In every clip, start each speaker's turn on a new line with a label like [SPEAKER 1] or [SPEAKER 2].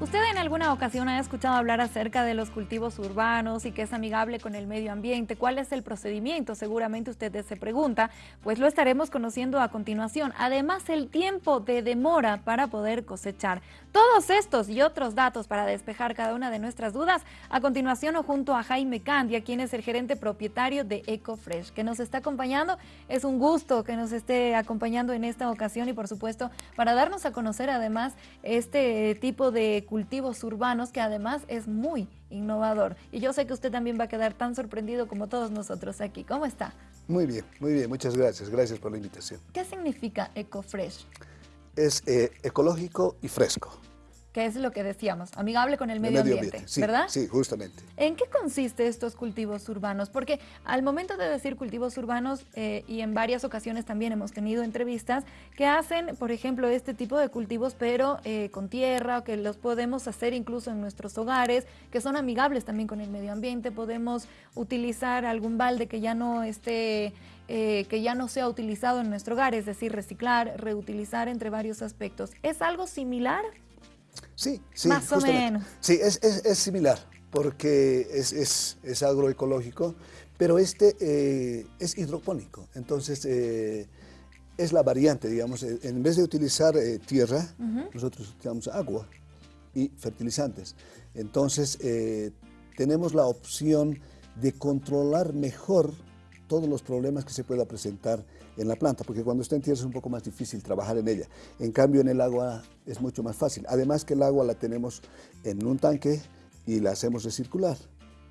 [SPEAKER 1] ¿Usted en alguna ocasión ha escuchado hablar acerca de los cultivos urbanos y que es amigable con el medio ambiente? ¿Cuál es el procedimiento? Seguramente usted se pregunta, pues lo estaremos conociendo a continuación. Además, el tiempo de demora para poder cosechar. Todos estos y otros datos para despejar cada una de nuestras dudas, a continuación o junto a Jaime Candia, quien es el gerente propietario de EcoFresh, que nos está acompañando. Es un gusto que nos esté acompañando en esta ocasión y por supuesto para darnos a conocer además este tipo de cultivos urbanos que además es muy innovador. Y yo sé que usted también va a quedar tan sorprendido como todos nosotros aquí. ¿Cómo está?
[SPEAKER 2] Muy bien, muy bien. Muchas gracias. Gracias por la invitación.
[SPEAKER 1] ¿Qué significa EcoFresh?
[SPEAKER 2] Es eh, ecológico y fresco
[SPEAKER 1] que es lo que decíamos, amigable con el medio, ambiente, ¿verdad?
[SPEAKER 2] Sí, justamente.
[SPEAKER 1] ¿En qué consiste estos cultivos urbanos? Porque al momento de decir cultivos urbanos, eh, y en varias ocasiones también hemos tenido entrevistas que hacen, por ejemplo, este tipo de cultivos, pero eh, con tierra, que los podemos hacer incluso en nuestros hogares, que son amigables también con el medio ambiente, podemos utilizar algún balde que ya no esté... Eh, que ya no sea utilizado en nuestro hogar, es decir, reciclar, reutilizar entre varios aspectos. ¿Es algo similar?
[SPEAKER 2] Sí, sí.
[SPEAKER 1] Más o menos.
[SPEAKER 2] Sí, es, similar, porque es, agroecológico, pero este eh, es hidropónico. Entonces, eh, es la variante, digamos. Eh, en vez de utilizar tierra, nosotros utilizamos agua y fertilizantes. Entonces, tenemos la opción de controlar mejor todos los problemas que se pueda presentar en la planta, porque cuando está en tierra es un poco más difícil trabajar en ella. En cambio, en el agua es mucho más fácil. Además que el agua la tenemos en un tanque y la hacemos recircular.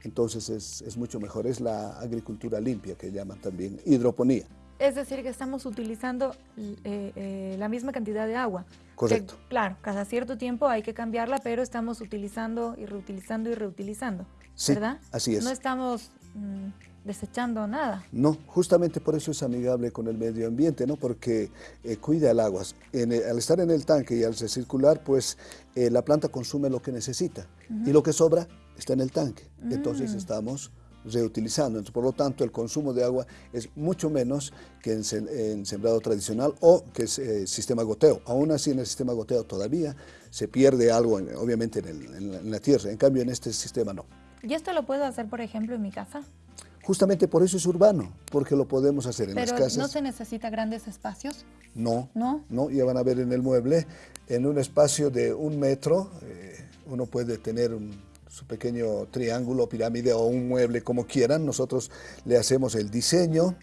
[SPEAKER 2] Entonces es, es mucho mejor, es la agricultura limpia que llaman también hidroponía.
[SPEAKER 1] Es decir, que estamos utilizando eh, eh, la misma cantidad de agua.
[SPEAKER 2] Correcto.
[SPEAKER 1] claro, cada cierto tiempo hay que cambiarla, pero estamos utilizando y reutilizando y reutilizando, sí, ¿verdad?
[SPEAKER 2] así es.
[SPEAKER 1] No estamos mm, desechando nada.
[SPEAKER 2] No, justamente por eso es amigable con el medio ambiente, ¿no? Porque eh, cuida el agua. al estar en el tanque y al recircular, pues eh, la planta consume lo que necesita y lo que sobra está en el tanque. Entonces mm. estamos reutilizando. Entonces, por lo tanto, el consumo de agua es mucho menos que en, sembrado tradicional o que es eh, sistema goteo. Aún así, en el sistema goteo todavía se pierde algo, obviamente, en la tierra. En cambio, en este sistema no.
[SPEAKER 1] ¿Y esto lo puedo hacer, por ejemplo, en mi casa?
[SPEAKER 2] Justamente por eso es urbano, porque lo podemos hacer en las casas.
[SPEAKER 1] ¿no se necesita grandes espacios?
[SPEAKER 2] No, no, no, ya van a ver en el mueble, en un espacio de un metro, eh, uno puede tener su pequeño triángulo, pirámide o un mueble como quieran. Nosotros le hacemos el diseño,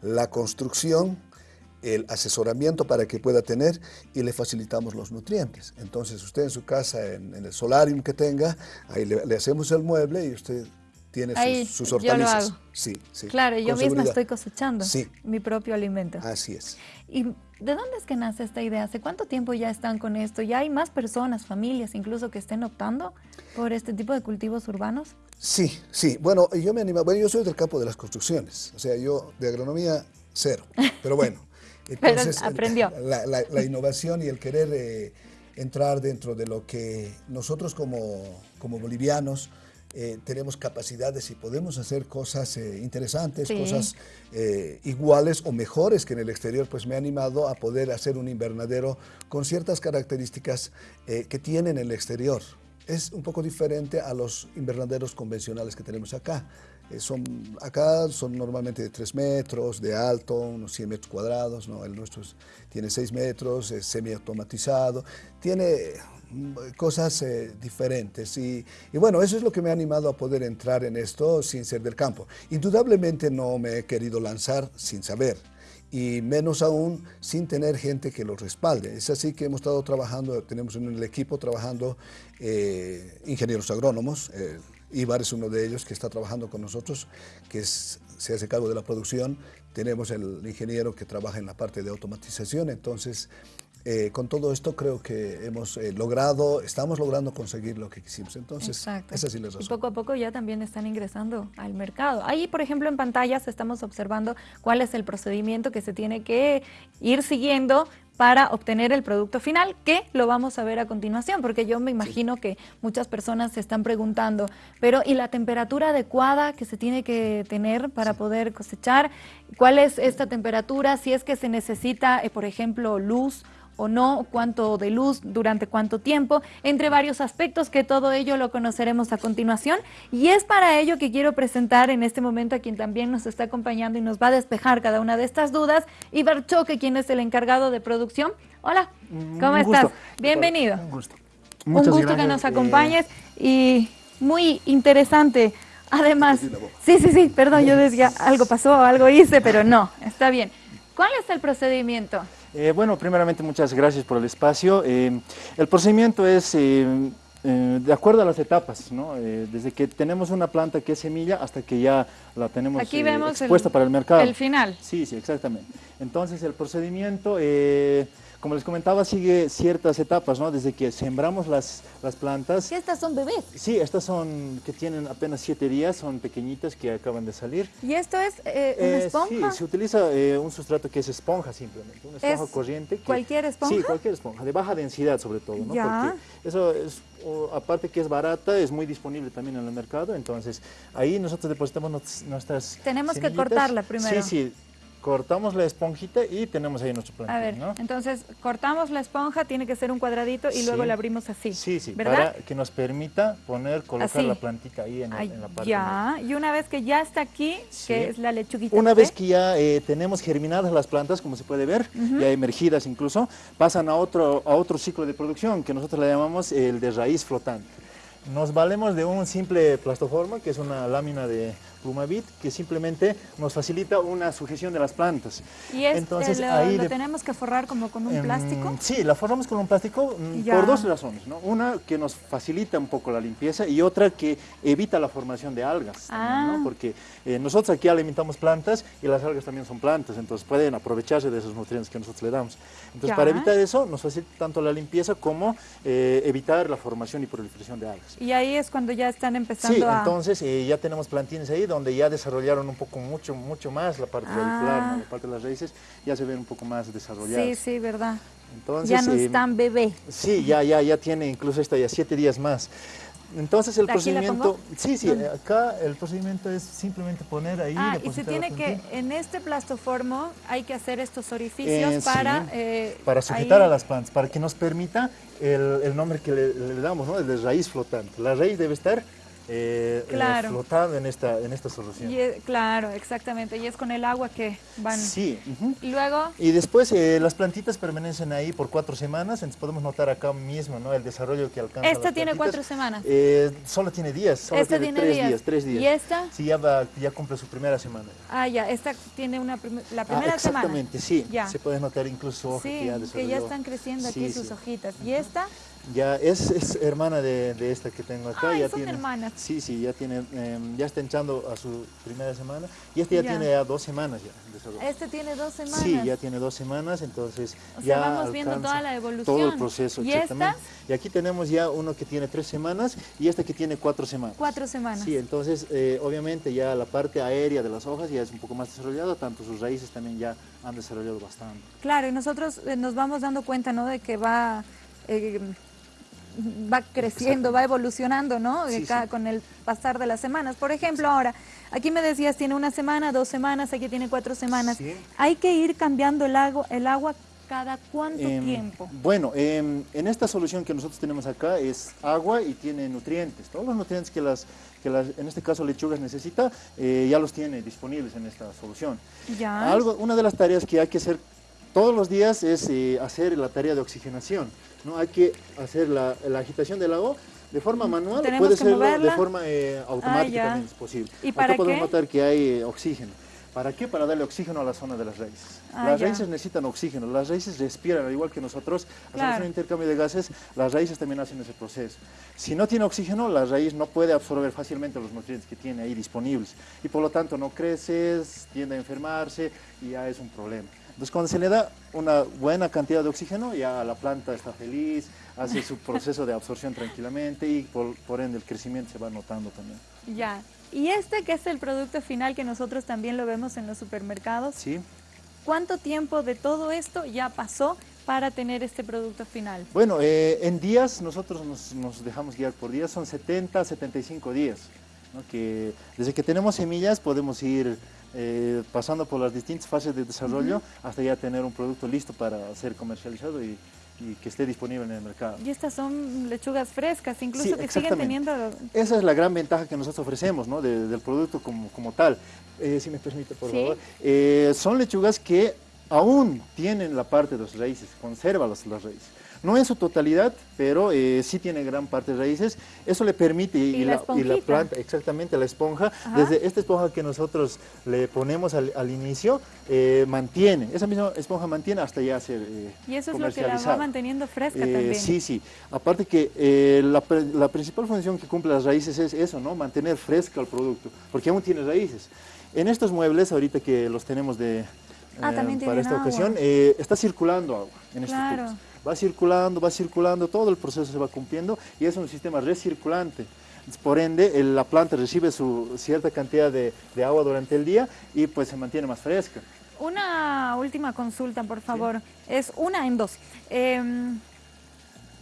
[SPEAKER 2] la construcción, el asesoramiento para que pueda tener y le facilitamos los nutrientes. Entonces usted en su casa, en, el solarium que tenga, ahí le, hacemos el mueble y usted tiene sus, hortalizas.
[SPEAKER 1] Yo lo hago. Sí, sí. Claro, yo misma estoy cosechando mi propio alimento.
[SPEAKER 2] Así es.
[SPEAKER 1] ¿Y de dónde es que nace esta idea? ¿Hace cuánto tiempo ya están con esto? ¿Ya hay más personas, familias incluso que estén optando por este tipo de cultivos urbanos?
[SPEAKER 2] Sí, sí. Bueno, yo me animo. Bueno, yo soy del campo de las construcciones. O sea, yo de agronomía cero. Pero bueno.
[SPEAKER 1] Entonces, Pero aprendió.
[SPEAKER 2] La, innovación y el querer eh, entrar dentro de lo que nosotros como, como bolivianos eh, tenemos capacidades y podemos hacer cosas eh, interesantes, cosas eh, iguales o mejores que en el exterior, pues me ha animado a poder hacer un invernadero con ciertas características que tiene en el exterior. Es un poco diferente a los invernaderos convencionales que tenemos acá. son, acá son normalmente de 3 metros de alto, unos 100 metros cuadrados, ¿no? el nuestro tiene 6 metros, es semiautomatizado, tiene cosas eh, diferentes. Y, bueno, eso es lo que me ha animado a poder entrar en esto sin ser del campo. Indudablemente no me he querido lanzar sin saber y menos aún sin tener gente que lo respalde. Es así que hemos estado trabajando, tenemos en el equipo trabajando eh, ingenieros agrónomos, eh, Ibar es uno de ellos que está trabajando con nosotros, que se hace cargo de la producción, tenemos el ingeniero que trabaja en la parte de automatización, entonces eh, con todo esto creo que hemos eh, logrado, estamos logrando conseguir lo que quisimos. Entonces,
[SPEAKER 1] Exacto.
[SPEAKER 2] esa sí la
[SPEAKER 1] Y poco a poco ya también están ingresando al mercado. Ahí, por ejemplo, en pantallas estamos observando cuál es el procedimiento que se tiene que ir siguiendo para obtener el producto final, que lo vamos a ver a continuación, porque yo me imagino que muchas personas se están preguntando, pero ¿y la temperatura adecuada que se tiene que tener para poder cosechar? ¿Cuál es esta temperatura? Si es que se necesita, eh, por ejemplo, luz o no, cuánto de luz, durante cuánto tiempo, entre varios aspectos que todo ello lo conoceremos a continuación. Y es para ello que quiero presentar en este momento a quien también nos está acompañando y nos va a despejar cada una de estas dudas, Ibar Choque, quien es el encargado de producción. Hola, ¿cómo estás? Bienvenido. Un gusto. Un gusto que nos acompañes y muy interesante Además, sí, sí, sí, perdón, yo decía, algo pasó, algo hice, pero no, está bien. ¿Cuál es el procedimiento?
[SPEAKER 3] Eh, bueno, primeramente muchas gracias por el espacio. Eh, el procedimiento es eh, de acuerdo a las etapas, ¿no? desde que tenemos una planta que es semilla hasta que ya la tenemos
[SPEAKER 1] Aquí vemos
[SPEAKER 3] expuesta para el mercado.
[SPEAKER 1] El final.
[SPEAKER 3] Sí, sí, exactamente. Entonces el procedimiento como les comentaba, sigue ciertas etapas, ¿no? Desde que sembramos las, las plantas.
[SPEAKER 1] ¿Y estas son bebés?
[SPEAKER 3] Sí, estas son que tienen apenas siete días, son pequeñitas que acaban de salir.
[SPEAKER 1] ¿Y esto es eh, una eh, esponja?
[SPEAKER 3] Sí, se utiliza eh, un sustrato que es esponja simplemente, una esponja corriente.
[SPEAKER 1] ¿Cualquier esponja?
[SPEAKER 3] Sí, cualquier esponja, de baja densidad sobre todo, ¿no? Ya. Porque eso es, aparte que es barata, es muy disponible también en el mercado, entonces ahí nosotros depositamos nuestras
[SPEAKER 1] Tenemos que cortarla primero.
[SPEAKER 3] Sí, sí cortamos la esponjita y tenemos ahí nuestro.
[SPEAKER 1] A ver, entonces cortamos la esponja, tiene que ser un cuadradito y luego la abrimos así.
[SPEAKER 3] Sí, sí, para que nos permita poner, colocar la plantita ahí en, la parte.
[SPEAKER 1] Ya, y una vez que ya está aquí, que es la lechuguita.
[SPEAKER 3] Una vez que ya eh, tenemos germinadas las plantas, como se puede ver, ya emergidas incluso, pasan a otro, a otro ciclo de producción que nosotros le llamamos el de raíz flotante. Nos valemos de un simple plastoforma, que es una lámina de Plumavit, que simplemente nos facilita una sujeción de las plantas.
[SPEAKER 1] ¿Y Entonces, lo, ahí lo tenemos que forrar como con un em, plástico?
[SPEAKER 3] Sí, la forramos con un plástico mm, por dos razones. ¿no? Una, que nos facilita un poco la limpieza y otra que evita la formación de algas. Ah. Porque eh, nosotros aquí alimentamos plantas y las algas también son plantas, entonces pueden aprovecharse de esos nutrientes que nosotros le damos. Entonces, para evitar eso, nos facilita tanto la limpieza como eh, evitar la formación y proliferación de algas.
[SPEAKER 1] Y ahí es cuando ya están empezando
[SPEAKER 3] a... Sí, entonces eh, ya tenemos plantines ahí donde ya desarrollaron un poco, mucho, mucho más la parte ah. la parte de las raíces, ya se ven un poco más desarrolladas.
[SPEAKER 1] Sí, sí, verdad. Entonces, ya no eh, están bebé.
[SPEAKER 3] Sí, ya, ya, ya tiene incluso esta ya siete días más. Entonces el procedimiento, sí, sí, acá el procedimiento es simplemente poner ahí.
[SPEAKER 1] Ah, y se tiene que, en este plastoformo hay que hacer estos orificios eh, para...
[SPEAKER 3] Eh, para sujetar a las plantas, para que nos permita el, nombre que le, le, damos, ¿no? El de raíz flotante. La raíz debe estar eh, eh flotando en esta, en esta solución.
[SPEAKER 1] claro, exactamente. Y es con el agua que van.
[SPEAKER 3] Sí.
[SPEAKER 1] Y luego.
[SPEAKER 3] Y después eh, las plantitas permanecen ahí por cuatro semanas. Entonces podemos notar acá mismo ¿no? el desarrollo que alcanza.
[SPEAKER 1] ¿Esta tiene cuatro semanas?
[SPEAKER 3] Eh, solo tiene días. Solo
[SPEAKER 1] ¿Esta tiene,
[SPEAKER 3] tres días? Tres días.
[SPEAKER 1] ¿Y esta?
[SPEAKER 3] Sí, ya, ya cumple su primera semana.
[SPEAKER 1] Ah, ya. Esta tiene una la primera
[SPEAKER 3] ah,
[SPEAKER 1] semana.
[SPEAKER 3] Exactamente, sí. Ya. Se puede notar incluso
[SPEAKER 1] sí, que ya están creciendo aquí sus hojitas. ¿Y esta?
[SPEAKER 3] Ya es, es hermana de, de, esta que tengo acá.
[SPEAKER 1] ya
[SPEAKER 3] son tiene,
[SPEAKER 1] hermanas.
[SPEAKER 3] Sí, sí, ya tiene, em, ya está echando a su primera semana. Y este ya, tiene ya dos semanas ya.
[SPEAKER 1] Este tiene dos semanas.
[SPEAKER 3] Sí, ya tiene dos semanas, entonces
[SPEAKER 1] o
[SPEAKER 3] ya
[SPEAKER 1] sea, vamos viendo toda la evolución.
[SPEAKER 3] Todo el proceso,
[SPEAKER 1] ¿Y
[SPEAKER 3] exactamente. Y aquí tenemos ya uno que tiene tres semanas y este que tiene cuatro semanas.
[SPEAKER 1] Cuatro semanas.
[SPEAKER 3] Sí, entonces eh, obviamente ya la parte aérea de las hojas ya es un poco más desarrollada, tanto sus raíces también ya han desarrollado bastante.
[SPEAKER 1] Claro, y nosotros eh, nos vamos dando cuenta, ¿no?, de que va... Eh, va creciendo, va evolucionando, ¿no? Con el pasar de las semanas. Por ejemplo, ahora, aquí me decías, tiene una semana, dos semanas, aquí tiene cuatro semanas. Hay que ir cambiando el agua, el agua cada cuánto em, tiempo?
[SPEAKER 3] Bueno, em, en esta solución que nosotros tenemos acá es agua y tiene nutrientes. Todos los nutrientes que las, que las en este caso lechugas necesita, eh, ya los tiene disponibles en esta solución.
[SPEAKER 1] Ya.
[SPEAKER 3] Algo, una de las tareas que hay que hacer todos los días es eh, hacer la tarea de oxigenación. ¿no? Hay que hacer la, agitación del agua de forma manual, puede ser de forma eh, automática ah, también es posible.
[SPEAKER 1] ¿Y para
[SPEAKER 3] Acá podemos notar que hay eh, oxígeno. ¿Para qué? Para darle oxígeno a la zona de las raíces. Ah, las raíces necesitan oxígeno, las raíces respiran, al igual que nosotros hacemos un intercambio de gases, las raíces también hacen ese proceso. Si no tiene oxígeno, la raíz no puede absorber fácilmente los nutrientes que tiene ahí disponibles y por lo tanto no crece, tiende a enfermarse y ya es un problema. Entonces cuando se le da una buena cantidad de oxígeno, ya la planta está feliz, hace su proceso de absorción tranquilamente y por, ende el crecimiento se va notando también.
[SPEAKER 1] Ya, y este que es el producto final que nosotros también lo vemos en los supermercados.
[SPEAKER 3] Sí.
[SPEAKER 1] ¿Cuánto tiempo de todo esto ya pasó para tener este producto final?
[SPEAKER 3] Bueno, eh, en días nosotros nos, dejamos guiar por días, son 70, 75 días. que desde que tenemos semillas podemos ir eh, pasando por las distintas fases de desarrollo hasta ya tener un producto listo para ser comercializado y, que esté disponible en el mercado.
[SPEAKER 1] Y estas son lechugas frescas, incluso que siguen teniendo...
[SPEAKER 3] Esa es la gran ventaja que nosotros ofrecemos ¿no? del producto como, como tal. Eh, si me permite, por favor. Eh, son lechugas que aún tienen la parte de las raíces, conserva las raíces. No en su totalidad, pero eh, sí tiene gran parte de raíces. Eso le permite,
[SPEAKER 1] y, la,
[SPEAKER 3] planta, exactamente, la esponja, desde esta esponja que nosotros le ponemos al, inicio, eh, mantiene, esa misma esponja mantiene hasta ya ser eh,
[SPEAKER 1] Y eso es lo que la va manteniendo fresca también.
[SPEAKER 3] Sí, sí. Aparte que la, la, principal función que cumple las raíces es eso, ¿no? Mantener fresca el producto, porque aún tiene raíces. En estos muebles, ahorita que los tenemos de,
[SPEAKER 1] ah, para
[SPEAKER 3] esta ocasión, está circulando agua en estos va circulando, va circulando, todo el proceso se va cumpliendo y es un sistema recirculante. Por ende, la planta recibe su cierta cantidad de, agua durante el día y pues se mantiene más fresca.
[SPEAKER 1] Una última consulta, por favor. Es una en dos. Em,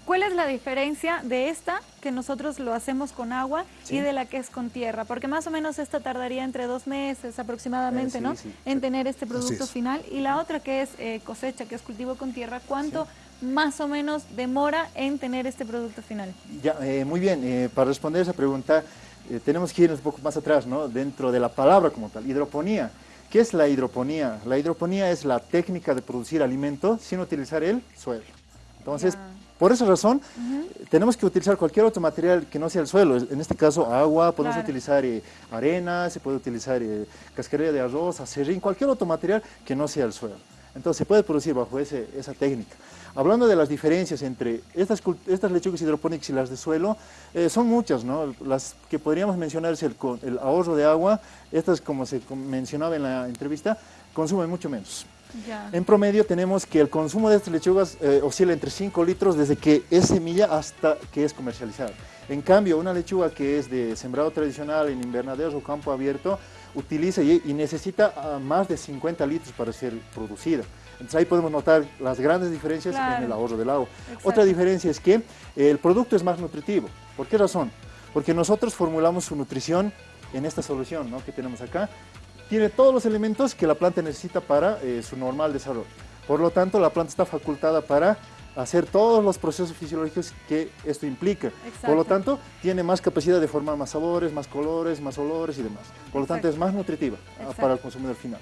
[SPEAKER 1] ¿Cuál es la diferencia de esta, que nosotros lo hacemos con agua, y de la que es con tierra? Porque más o menos esta tardaría entre dos meses aproximadamente, eh, ¿no? En tener este producto final. Y la otra que es eh, cosecha, que es cultivo con tierra, ¿cuánto más o menos demora en tener este producto final?
[SPEAKER 3] Ya, eh, muy bien, eh, para responder esa pregunta eh, tenemos que ir un poco más atrás, ¿no? dentro de la palabra como tal, hidroponía. ¿Qué es la hidroponía? La hidroponía es la técnica de producir alimento sin utilizar el suelo. Entonces, por esa razón, tenemos que utilizar cualquier otro material que no sea el suelo. En este caso, agua, podemos utilizar arena, se puede utilizar cascarilla de arroz, acerrín, cualquier otro material que no sea el suelo. Entonces, se puede producir bajo esa técnica. Hablando de las diferencias entre estas, estas lechugas hidropónicas y las de suelo, eh, son muchas, ¿no? Las que podríamos mencionar es el, el ahorro de agua, estas como se mencionaba en la entrevista, consumen mucho menos. En promedio tenemos que el consumo de estas lechugas eh, oscila entre 5 litros desde que es semilla hasta que es comercializada. En cambio, una lechuga que es de sembrado tradicional en invernaderos o campo abierto, utiliza y, necesita ah, más de 50 litros para ser producida. Entonces ahí podemos notar las grandes diferencias en el ahorro del agua. Otra diferencia es que el producto es más nutritivo. ¿Por qué razón? Porque nosotros formulamos su nutrición en esta solución que tenemos acá. Tiene todos los elementos que la planta necesita para eh, su normal desarrollo. Por lo tanto, la planta está facultada para hacer todos los procesos fisiológicos que esto implica. Por lo tanto, tiene más capacidad de formar más sabores, más colores, más olores y demás. Por lo tanto, es más nutritiva ah, para el consumidor final.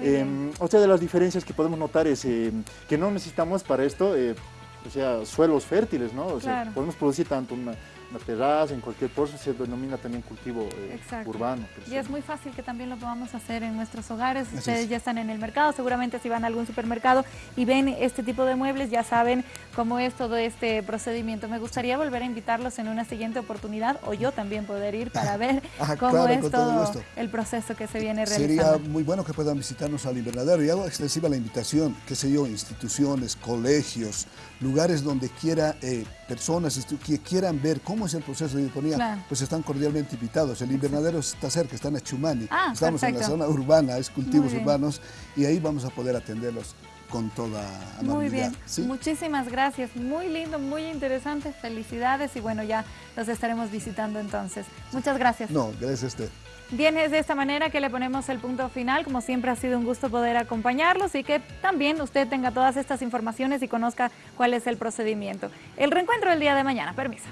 [SPEAKER 3] Eh, otra de las diferencias que podemos notar es eh, que no necesitamos para esto, eh, o sea, suelos fértiles, ¿no? O sea, podemos producir tanto una la terraza, en cualquier pozo se denomina también cultivo eh, urbano.
[SPEAKER 1] Y es muy fácil que también lo podamos hacer en nuestros hogares. Ustedes ya están en el mercado, seguramente si van a algún supermercado y ven este tipo de muebles ya saben cómo es todo este procedimiento. Me gustaría volver a invitarlos en una siguiente oportunidad o yo también poder ir para ver ah, cómo es todo, el proceso que se viene realizando.
[SPEAKER 2] Sería muy bueno que puedan visitarnos al invernadero y hago extensiva la invitación, qué sé yo, instituciones, colegios, lugares donde quiera eh, personas que quieran ver cómo es el proceso de hidroponía, pues están cordialmente invitados. El invernadero está cerca, está en Chumani.
[SPEAKER 1] Ah,
[SPEAKER 2] Estamos en la zona urbana, es cultivos urbanos, y ahí vamos a poder atenderlos con toda amabilidad.
[SPEAKER 1] Muy bien, muchísimas gracias, muy lindo, muy interesante, felicidades y bueno, ya los estaremos visitando entonces. Muchas gracias.
[SPEAKER 2] No, gracias a usted.
[SPEAKER 1] Bien, es de esta manera que le ponemos el punto final. Como siempre ha sido un gusto poder acompañarlos y que también usted tenga todas estas informaciones y conozca cuál es el procedimiento. El reencuentro del día de mañana. Permiso.